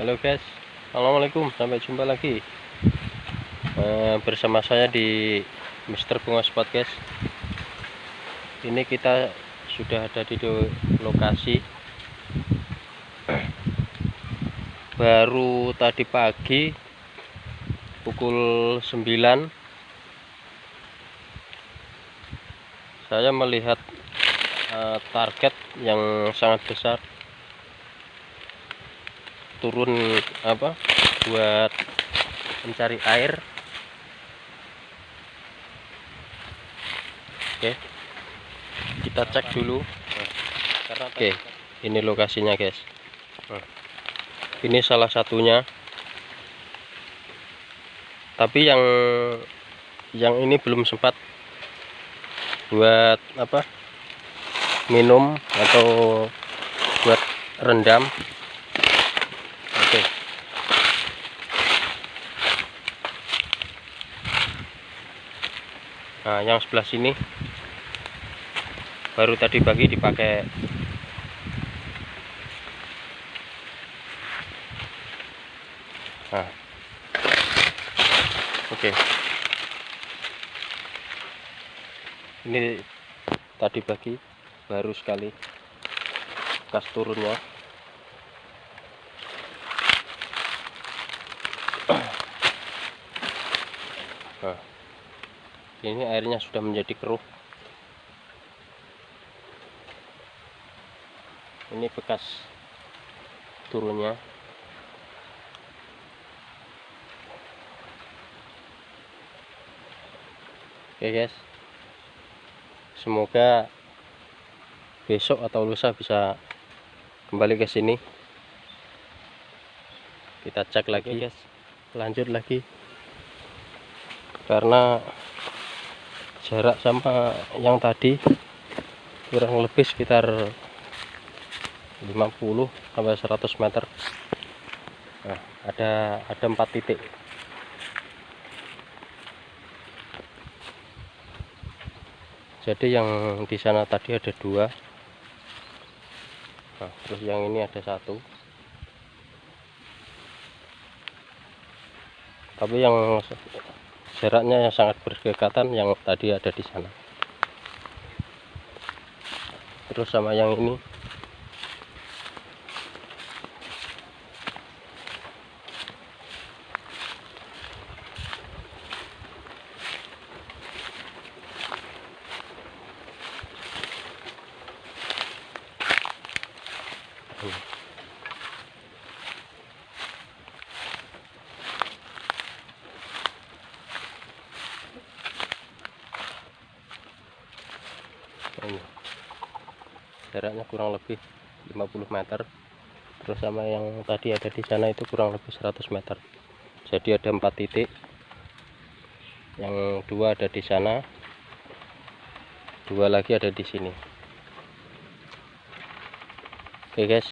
Halo guys, Assalamualaikum, sampai jumpa lagi eh, bersama saya di Mister Bunga Spot guys. Ini kita sudah ada di lokasi. Baru tadi pagi pukul 9 saya melihat eh, target yang sangat besar turun apa buat mencari air. Oke. Kita cek dulu. Oke ini lokasinya guys. Ini salah satunya. Tapi yang yang ini belum sempat buat apa minum atau buat rendam Oke. Nah, yang sebelah sini baru tadi pagi dipakai Nah. Oke. Ini tadi pagi baru sekali kas turunnya Nah, ini airnya sudah menjadi keruh. Ini bekas turunnya. Oke guys. Semoga besok atau lusa bisa kembali ke sini. Kita cek lagi guys. Lanjut lagi karena jarak sama yang tadi kurang lebih sekitar 50 sampai 100 meter. Nah, ada ada empat titik. Jadi yang di sana tadi ada dua. Nah, terus yang ini ada satu. Tapi yang jaraknya yang sangat berdekatan yang tadi ada di sana. Terus sama yang ini ini jaraknya kurang lebih 50 meter. Terus sama yang tadi ada di sana itu kurang lebih 100 meter. Jadi ada empat titik. Yang dua ada di sana. Dua lagi ada di sini. Oke guys